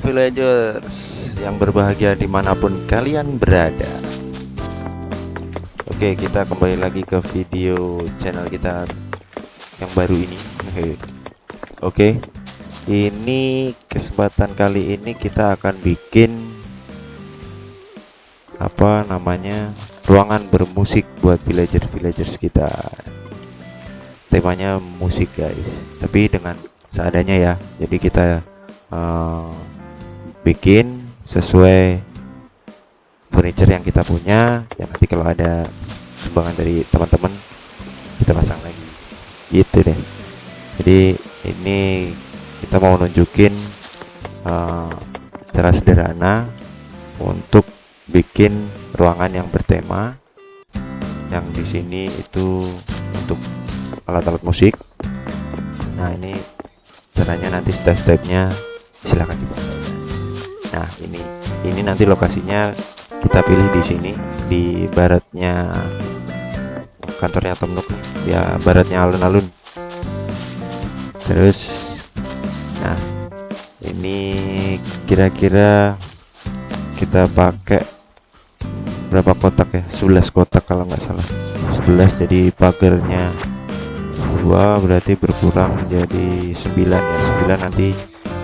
Villagers yang berbahagia di mana pun kalian berada. Oke kita kembali lagi ke video channel kita yang baru ini. Oke ini kesempatan kali ini kita akan bikin apa namanya ruangan bermusik buat villager-villagers kita. Temanya musik guys. Tapi dengan seadanya ya. Jadi kita uh, bikin sesuai furniture yang kita punya ya nanti kalau ada sumbangan dari teman-teman kita pasang lagi. Gitu deh. Jadi ini kita mau nunjukin uh, cara sederhana untuk bikin ruangan yang bertema yang di sini itu untuk alat-alat musik. Nah ini caranya nanti step-stepnya silahkan dibaca nah ini ini nanti lokasinya kita pilih di sini di baratnya kantornya Tom Nook. Ya baratnya alun-alun. Terus nah ini kira-kira kita pakai berapa kotak ya? 11 kotak kalau nggak salah. 11 jadi pagernya dua berarti berkurang menjadi 9 ya. 9 nanti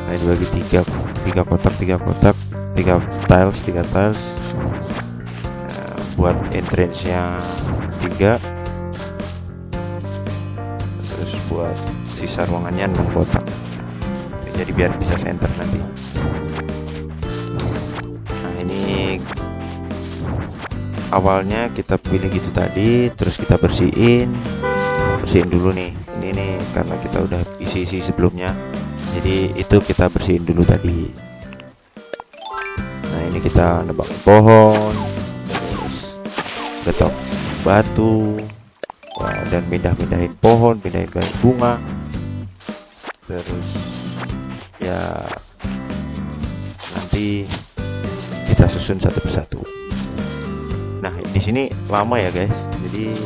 nah dibagi tiga tiga kotak tiga kotak tiga tiles tiga tiles. Buat entrance nya tiga. Terus buat sisa ruangannya 6 kotak. Jadi biar bisa center nanti. Nah ini awalnya kita pilih gitu tadi terus kita bersihin. Bersihin dulu nih. Ini nih karena kita udah isi-isi sebelumnya jadi itu kita bersihin dulu tadi. Nah ini kita nebang pohon terus getok batu dan pindah-pindahin pohon pindahin bunga. Terus ya nanti kita susun satu persatu. Nah di sini lama ya guys. Jadi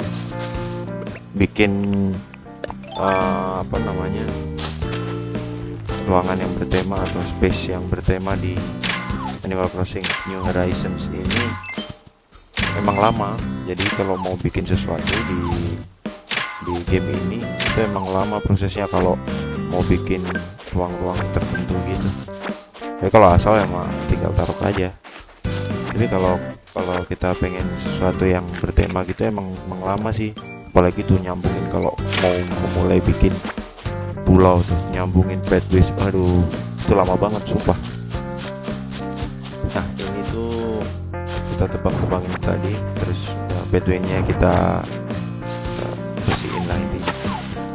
bikin uh, apa namanya ruangan yang bertema atau space yang bertema di Animal Crossing New Horizons ini memang lama. Jadi kalau mau bikin sesuatu di di game ini itu emang lama prosesnya kalau mau bikin ruang-ruang tertentu gitu. Ya kalau asal emang tinggal taruh aja. Tapi kalau kalau kita pengen sesuatu yang bertema gitu emang, emang lama sih. Apalagi tuh nyambungin kalau mau mulai bikin pulau tuh nyambungin pathways aduh itu lama banget sumpah. Nah ini tuh kita tebang-tebangin tadi terus pathway-nya kita uh, lah intinya.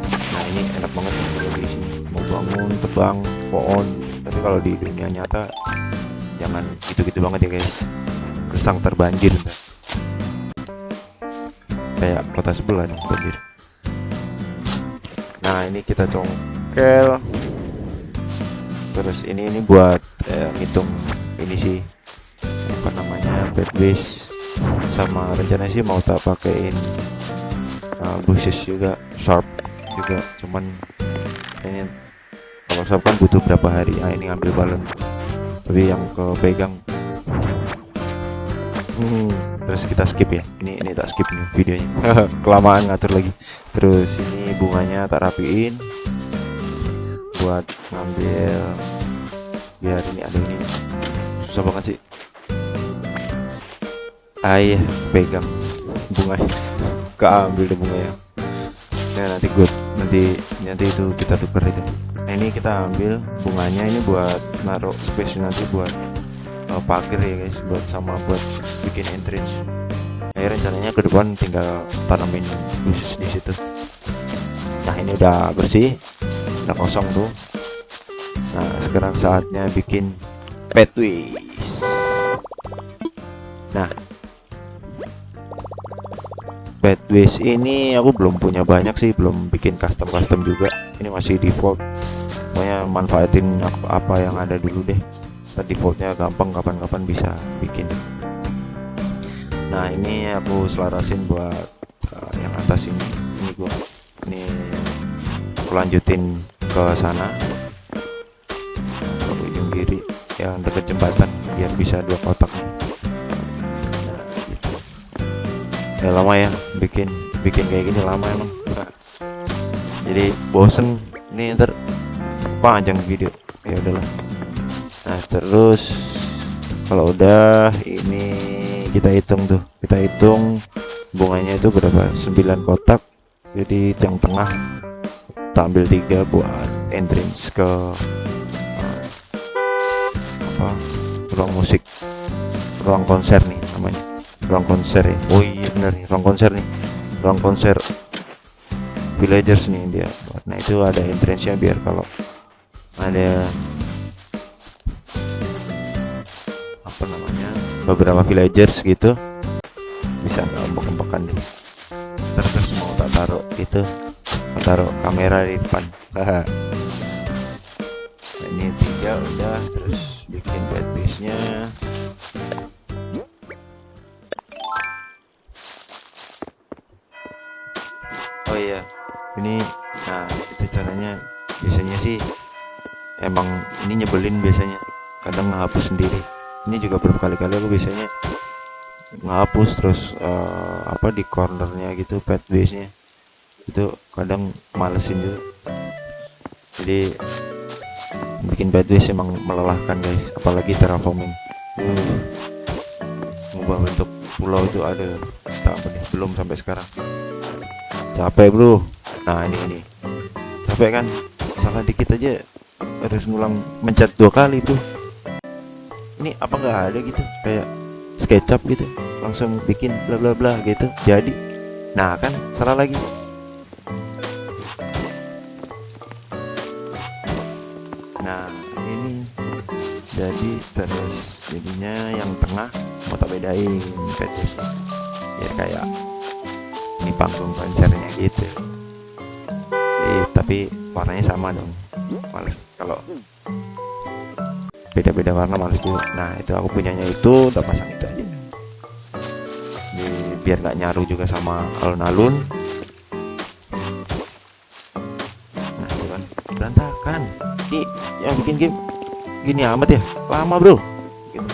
Nah ini enak banget kalau di sini. Mau bangun tebang pohon. Tapi kalau di dunia nyata jangan gitu-gitu banget ya guys. Kesang terbanjir kayak kota sebelah nih banjir nah ini kita congkel. Terus ini ini buat eh, ngitung ini sih apa namanya bed base sama rencana sih mau tak pakein uh, bushes juga sharp juga. Cuman ini kalau sharp kan butuh berapa hari. Ah ini ngambil balon tapi yang ke pegang hmm, terus kita skip ya. Ini ini tak skip nih videonya. Kelamaan ngatur lagi. Terus ini bunganya tak rapiin. Buat ngambil. Biar ini ada ini. Susah banget sih. Ayah pegang bunganya keambil deh bunganya. Nah nanti gue nanti nanti itu kita tuker itu. Nah ini kita ambil bunganya ini buat naruh space nanti buat uh, pagar ya guys buat sama buat bikin entrance. Ya rencananya ke depan tinggal tanamin khusus di situ. Nah ini udah bersih udah kosong tuh. Nah sekarang saatnya bikin pathways nah pathways ini aku belum punya banyak sih belum bikin custom custom juga. Ini masih default. Pokoknya manfaatin apa yang ada dulu deh defaultnya gampang kapan-kapan bisa bikin. Nah ini aku selarasin buat uh, yang atas ini. Ini gua ini aku lanjutin ke sana. Ke ujung kiri yang dekat jembatan biar bisa dua kotak. Nah, gitu. ya lama ya bikin bikin kayak gini lama emang. Jadi bosen. Ini ntar panjang video. Ya udahlah terus. Kalau udah ini kita hitung tuh. Kita hitung bunganya itu berapa? 9 kotak. Jadi yang tengah kita ambil tiga buat entrance ke uh, apa ruang musik. Ruang konser nih namanya. Ruang konser ya. Oh iya bener nih ruang konser nih. Ruang konser villagers nih dia nah itu ada entrance nya biar kalau ada beberapa villagers gitu bisa ngambek-ngambekan deh. Terus, terus mau tak taruh itu taruh kamera di depan. Nah, ini tiga udah terus bikin bed base nya oh iya ini nah itu caranya. Biasanya sih emang ini nyebelin biasanya kadang ngehapus sendiri ini juga berkali-kali aku biasanya ngapus terus uh, apa di cornernya gitu pet base nya itu kadang malesin juga. Jadi bikin pet base emang melelahkan guys. Apalagi terraforming. Uh, ngubah bentuk pulau itu ada tak apa belum sampai sekarang. Capek bro. Nah ini ini. Capek kan? Salah dikit aja harus ngulang mencet dua kali tuh ini apa nggak ada gitu? Kayak SketchUp gitu langsung bikin bla bla bla gitu. Jadi nah kan salah lagi. Nah ini jadi terus jadinya yang tengah mau tak bedain petus biar kayak ini panggung konsernya gitu. Jadi, tapi warnanya sama dong males. Kalau beda-beda warna juga nah itu aku punyanya itu udah pasang itu aja. Jadi, biar nggak nyaru juga sama alun-alun. Nah itu kan. Berantakan. Ini yang bikin game gini amat ya. Lama bro. Gitu.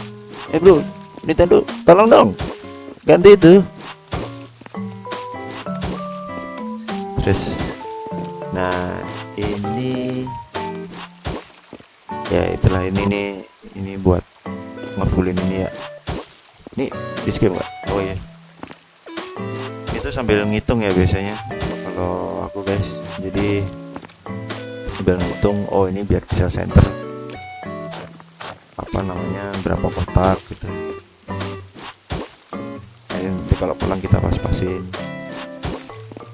eh bro Nintendo tolong dong. Ganti itu. Terus ya itulah ini nih ini buat ngefullin ini ya. Ini di skip nggak? Oh ya itu sambil ngitung ya biasanya kalau aku guys. Jadi sambil ngitung oh ini biar bisa center. Apa namanya berapa kotak gitu. Nah, nanti kalau pulang kita pas-pasin.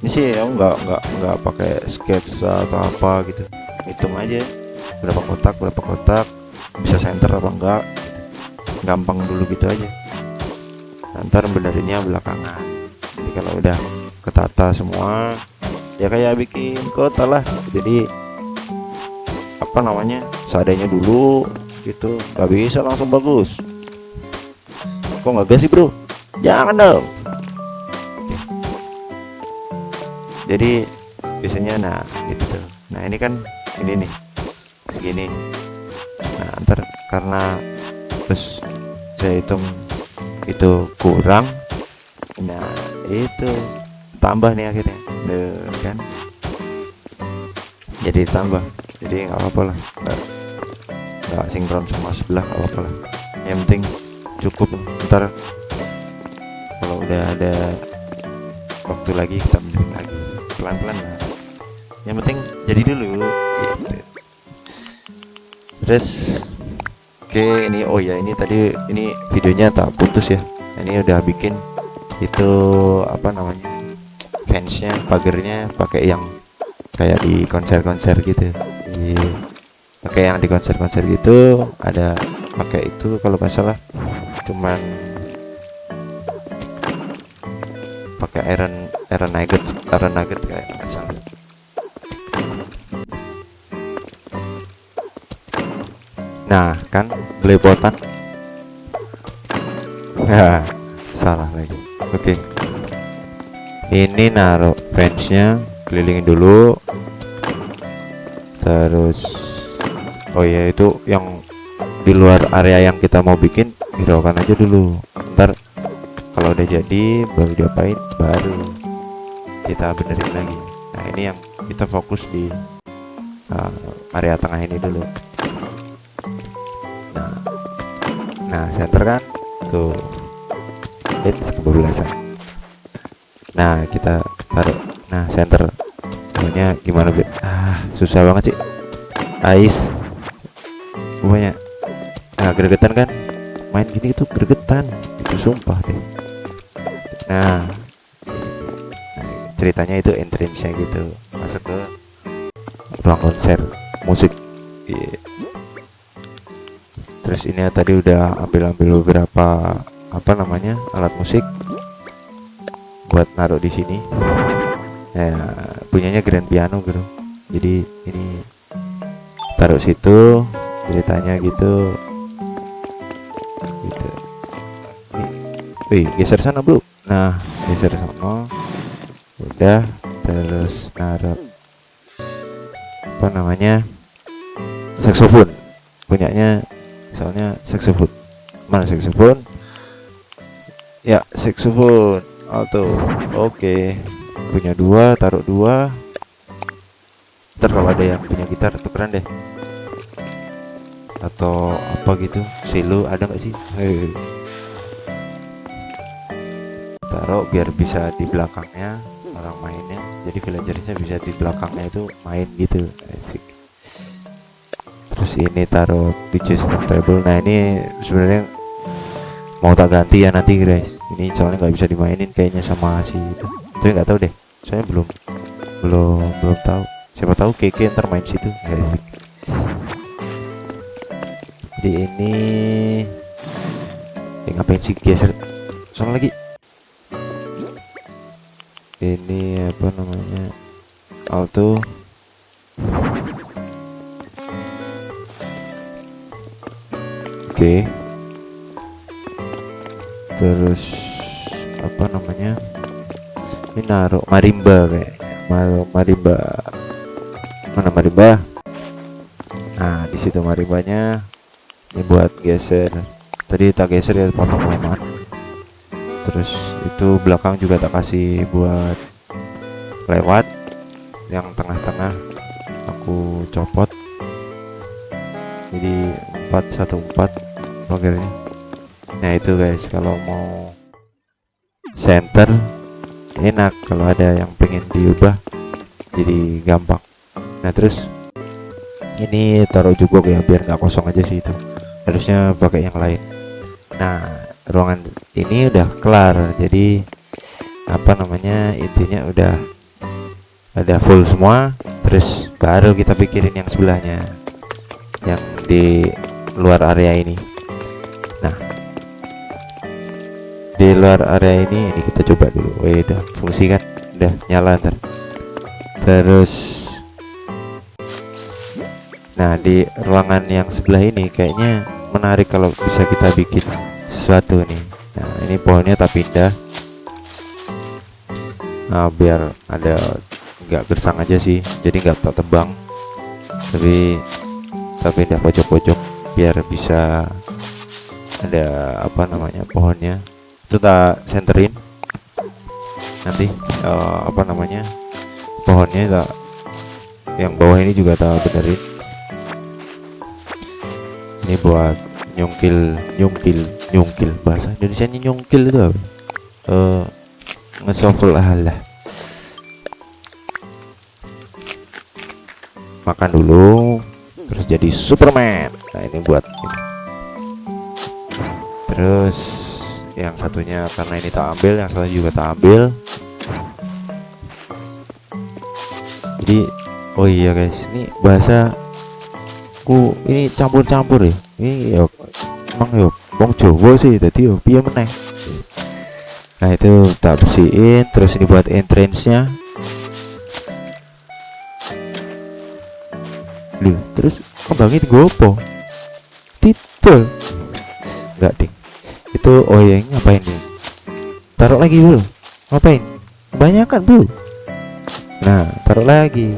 Ini sih ya nggak nggak nggak pakai sketsa atau apa gitu. Hitung aja berapa kotak berapa kotak bisa center apa enggak gitu. gampang dulu gitu aja. Nah, ntar benerinnya belakangan. Jadi kalau udah ketata semua ya kayak bikin kota lah. Jadi apa namanya seadanya dulu gitu. Nggak bisa langsung bagus. Kok nggak gas sih bro? Jangan dong. Oke. jadi biasanya nah gitu nah ini kan ini nih segini. Nah ntar karena terus saya hitung itu kurang nah itu tambah nih akhirnya. Duh, kan? Jadi tambah. Jadi nggak apa-apa lah. Nggak sinkron sama sebelah nggak apa-apa lah. Yang penting cukup. Ntar kalau udah ada waktu lagi kita benerin lagi. Pelan-pelan lah. Yang penting jadi dulu. Gitu. Terus oke ini oh ya ini tadi ini videonya tak putus ya. Ini udah bikin itu apa namanya fansnya pagernya pakai yang kayak di konser-konser gitu. Di pakai yang di konser-konser gitu ada pakai itu kalau nggak salah. Cuman pakai iron iron nugget iron nugget kayak nggak salah nah kan belepotan. Ya salah lagi. Oke. Ini naruh fansnya kelilingin dulu. Terus oh ya itu yang di luar area yang kita mau bikin hiraukan aja dulu. Ntar kalau udah jadi baru diapain baru kita benerin lagi. Nah ini yang kita fokus di uh, area tengah ini dulu nah nah center kan? Tuh. Hits kebablasan nah kita taruh nah center pokoknya gimana be ah susah banget sih. Ais. Pokoknya nah gregetan kan? Main gini itu gregetan. Itu sumpah deh. Nah, nah ceritanya itu entrance-nya gitu. Masuk ke ruang konser musik. Yeah. Terus ini tadi udah ambil-ambil beberapa apa namanya alat musik buat naruh di sini. Ya punyanya grand piano bro. Jadi ini taruh situ ceritanya gitu. Gitu. Wih geser sana bro. Nah geser sana. Udah terus naruh apa namanya saxophone punyanya soalnya saxophone. Mana saxophone? Ya saxophone. Alto. Oke. Okay. punya dua taruh dua. Ntar kalau ada yang punya gitar tukeran deh. Atau apa gitu. Silo ada nggak sih? Hei. taruh biar bisa di belakangnya orang mainnya. Jadi villagersnya bisa di belakangnya itu main gitu. Asik ini taruh DJ table. Nah ini sebenarnya mau tak ganti ya nanti guys. Ini soalnya nggak bisa dimainin kayaknya sama si itu. Tapi nggak tahu deh. Saya belum belum belum tahu. Siapa tahu keke ntar main situ. Guys jadi ini ya ngapain sih geser soal lagi? Ini apa namanya? Alto okay. terus apa namanya? Ini naruh marimba kayak naruh marimba. Mana marimba? Nah di situ marimbanya. Ini buat geser. Tadi tak geser ya kelamaan terus itu belakang juga tak kasih buat lewat. Yang tengah-tengah aku copot. Jadi 414 pagarnya nah itu guys kalau mau center enak. Kalau ada yang pengen diubah jadi gampang. Nah terus ini taruh juga ya biar nggak kosong aja sih itu. Harusnya pakai yang lain. Nah ruangan ini udah kelar jadi apa namanya intinya udah ada full semua. Terus baru kita pikirin yang sebelahnya yang di luar area ini di luar area ini ini kita coba dulu. Wih, udah fungsi kan? Udah nyala ntar. Terus nah di ruangan yang sebelah ini kayaknya menarik kalau bisa kita bikin sesuatu nih. Nah ini pohonnya tak pindah. Nah biar ada nggak gersang aja sih. Jadi nggak tak tebang. Tapi tak pindah pojok-pojok. Biar bisa ada apa namanya pohonnya itu tak senterin. Nanti uh, apa namanya pohonnya tak yang bawah ini juga tak benerin. Ini buat nyungkil nyungkil nyungkil. Bahasa Indonesia nyungkil itu apa? Uh, ngesofel lah. Makan dulu terus jadi Superman. Nah ini buat ini. terus yang satunya karena ini tak ambil yang satu juga tak ambil. Jadi oh iya guys ini bahasa ku ini campur-campur ya. Ini ya emang yo wong Jawa sih tadi yo piye meneh. Nah itu tak bersihin terus ini buat entrance nya Loh, terus kembangin apa titel enggak ding itu oh ya ngapain nih taruh lagi dulu ngapain? Banyak kan bu? Nah taruh lagi.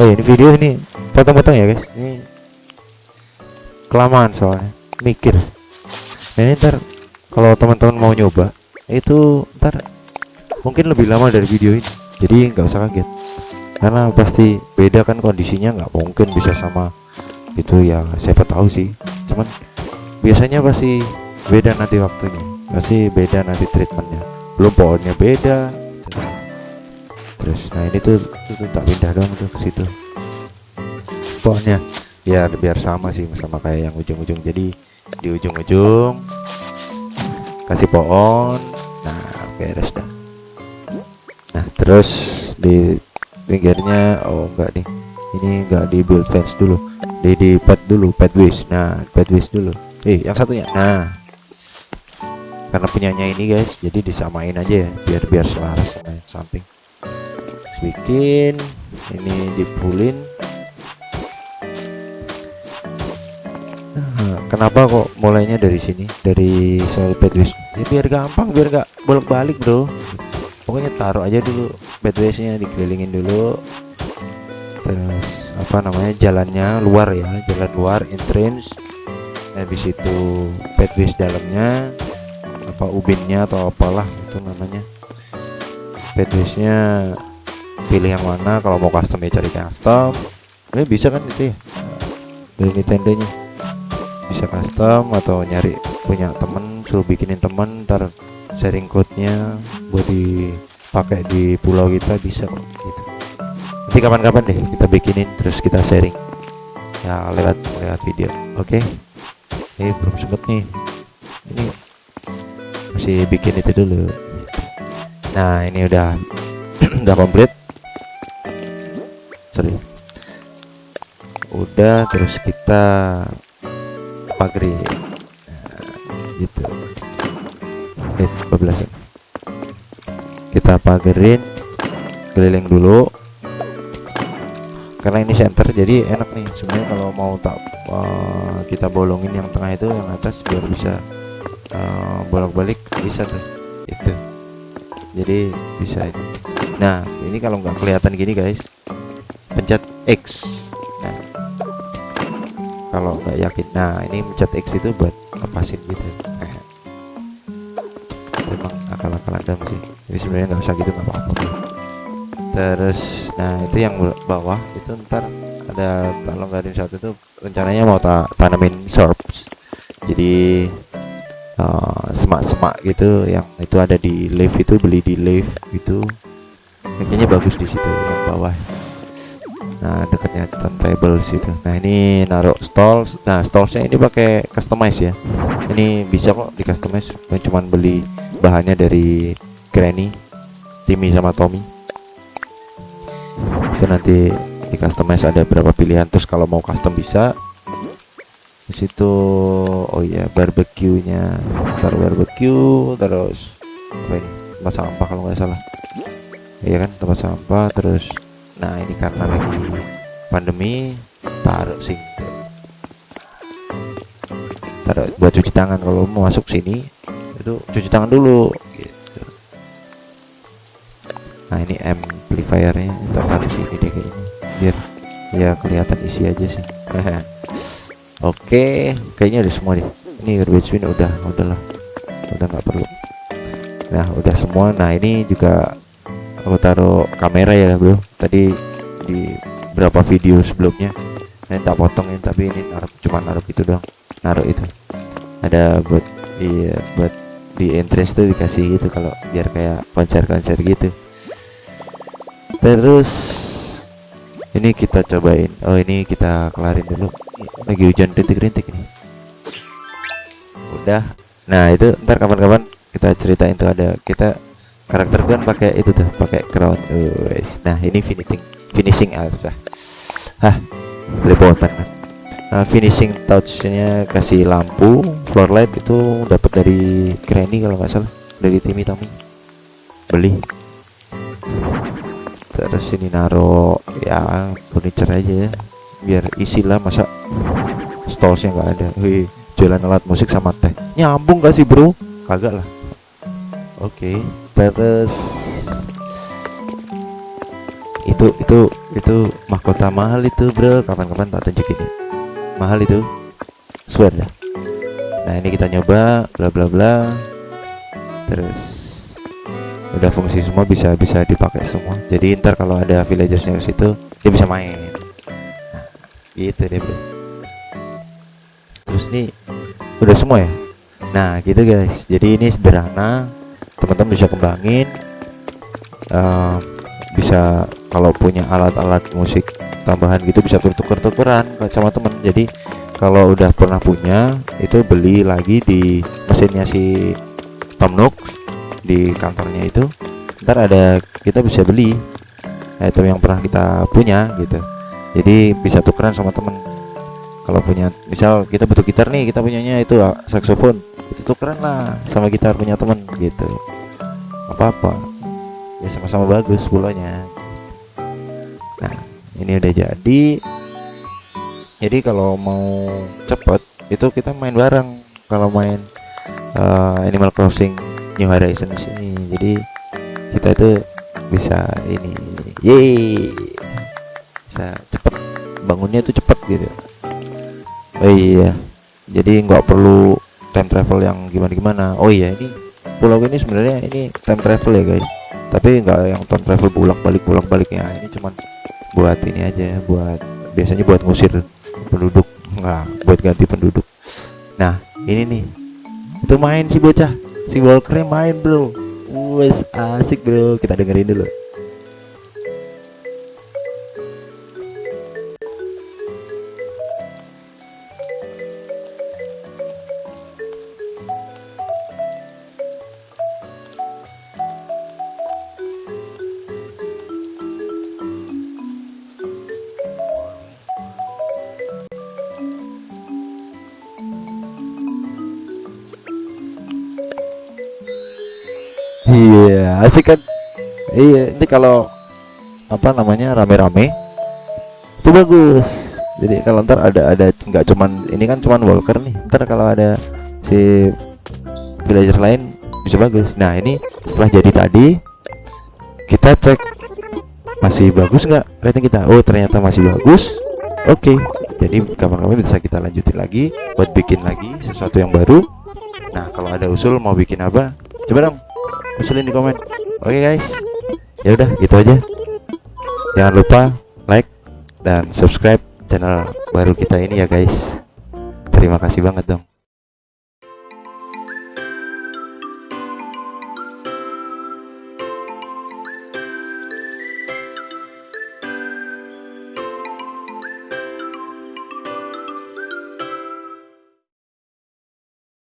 Oh ya ini video ini potong-potong ya guys. Ini kelamaan soalnya mikir. Nah ini ntar kalau teman-teman mau nyoba itu ntar mungkin lebih lama dari video ini. Jadi nggak usah kaget. Karena pasti beda kan kondisinya nggak mungkin bisa sama itu ya siapa tahu sih. Cuman biasanya pasti beda nanti waktunya. Pasti beda nanti treatmentnya. Belum pohonnya beda. Terus nah ini tuh, tuh, tuh tak pindah dong tuh ke situ. Pohonnya. Biar biar sama sih sama kayak yang ujung-ujung. Jadi di ujung-ujung kasih pohon. Nah beres dah. Nah terus di pinggirnya oh enggak nih. Ini enggak di build fence dulu. Di di pad dulu pathways nah pathways dulu. Eh yang satunya. Nah karena punyanya ini guys. Jadi disamain aja ya biar biar selaras sama yang samping. Bikin ini dipulin. Nah, kenapa kok mulainya dari sini? Dari soal pathways ya biar gampang biar nggak bolak-balik bro. Pokoknya taruh aja dulu bedwaysnya dikelilingin dulu. Terus apa namanya jalannya luar ya jalan luar entrance. Habis itu bedways dalamnya apa ubinnya atau apalah itu namanya. Bedwaysnya pilih yang mana kalau mau custom ya cari custom. Ini bisa kan itu ya? Dari tendanya bisa custom atau nyari punya temen suruh bikinin temen ntar sharing code-nya buat dipakai di pulau kita bisa kok gitu. Nanti kapan-kapan deh kita bikinin terus kita sharing. Ya lewat lewat video. Oke? Okay? ini belum sempet nih. Ini masih bikin itu dulu. Nah ini udah udah komplit. Sorry. Udah terus kita pagri. Nah, gitu. Eh 12 kita pagerin keliling dulu. Karena ini center jadi enak nih. Sebenarnya kalau mau tak uh, kita bolongin yang tengah itu yang atas biar bisa uh, bolak-balik bisa tuh itu. Jadi bisa ini nah ini kalau nggak kelihatan gini guys pencet X. Nah kalau nggak yakin. Nah ini pencet X itu buat lepasin gitu. Emang akal-akalan dong sih? Jadi sebenarnya nggak usah gitu nggak apa-apa. Terus nah itu yang bawah itu ntar ada kalau nggak ada satu itu rencananya mau ta tanamin sorbs. Jadi semak-semak uh, gitu yang itu ada di live itu beli di live gitu. Kayaknya bagus di situ yang bawah. Nah dekatnya turntable situ. Nah ini naruh stalls. Nah stallsnya ini pakai customize ya. Ini bisa kok di customize. Cuman beli bahannya dari Granny Timmy sama Tommy. Itu nanti di customize ada berapa pilihan. Terus kalau mau custom bisa di situ oh iya barbecue nya taruh barbecue terus apa ini? Tempat sampah kalau nggak salah. Iya kan tempat sampah terus nah ini karena lagi pandemi taruh sing taruh buat cuci tangan. Kalau mau masuk sini itu cuci tangan dulu gitu. Nah ini amplifiernya kita taruh sini deh kayaknya biar ya kelihatan isi aja sih oke kayaknya udah semua deh ini garbage bin udah udahlah udah nggak perlu. Nah udah semua. Nah ini juga aku taruh kamera ya bro. Tadi di berapa video sebelumnya ini tak potongin tapi ini naruh cuma naruh itu dong naruh itu. Ada buat di buat di entrance tuh dikasih gitu kalau biar kayak konser-konser gitu. Terus ini kita cobain. Oh ini kita kelarin dulu. Lagi hujan rintik-rintik ini udah. Nah itu ntar kapan-kapan kita ceritain tuh ada kita karakter kan pakai itu tuh pakai crown. Uh, nah ini finishing finishing alpha hah belepotan kan. Nah, finishing touchnya kasih lampu floor light itu dapat dari Granny kalau nggak salah. Dari Timmy Tommy. Beli terus ini naro ya furniture aja ya. Biar isi lah masa stallsnya nggak ada. Wih, jualan alat musik sama teh. Nyambung gak sih bro? Kagak lah. Oke okay terus itu itu itu mahkota mahal itu bro. Kapan-kapan tak tunjukin ya mahal itu. Swear dah. Nah ini kita nyoba bla bla bla. Terus udah fungsi semua bisa bisa dipakai semua. Jadi ntar kalau ada villagersnya ke situ dia bisa main. Nah, gitu deh bro. Terus nih udah semua ya? Nah gitu guys. Jadi ini sederhana. Teman-teman bisa kembangin. Uh, bisa kalau punya alat-alat musik tambahan gitu bisa tuker-tukeran sama temen jadi kalau udah pernah punya itu beli lagi di mesinnya si Tom Nook di kantornya itu ntar ada kita bisa beli item yang pernah kita punya gitu. Jadi bisa tukeran sama temen. Kalau punya misal kita butuh gitar nih kita punyanya itu ah, saxophone itu tukeran lah sama gitar punya temen gitu. Apa-apa. Ya sama-sama bagus pulaunya nah ini udah jadi. Jadi kalau mau cepet itu kita main bareng. Kalau main uh, Animal Crossing New Horizons sini. Jadi kita itu bisa ini yeay bisa cepet bangunnya itu cepet gitu. Oh iya jadi nggak perlu time travel yang gimana gimana oh iya ini pulau ini sebenarnya ini time travel ya guys. Tapi nggak yang time travel bolak balik bolak baliknya ini cuman buat ini aja buat biasanya buat ngusir penduduk. Nggak buat ganti penduduk. Nah ini nih. Itu main si bocah si Walker main bro. Wes asik bro. Kita dengerin dulu asik kan? Iya ini kalau apa namanya rame-rame itu bagus. Jadi kalau ntar ada ada nggak cuman ini kan cuman walker nih. Ntar kalau ada si villager lain bisa bagus. Nah ini setelah jadi tadi kita cek masih bagus nggak rating kita? Oh ternyata masih bagus. Oke okay. jadi kapan-kapan bisa kita lanjutin lagi buat bikin lagi sesuatu yang baru. Nah kalau ada usul mau bikin apa? Coba dong usulin di komen oke okay, guys. Ya udah gitu aja. Jangan lupa like dan subscribe channel baru kita ini ya guys. Terima kasih banget dong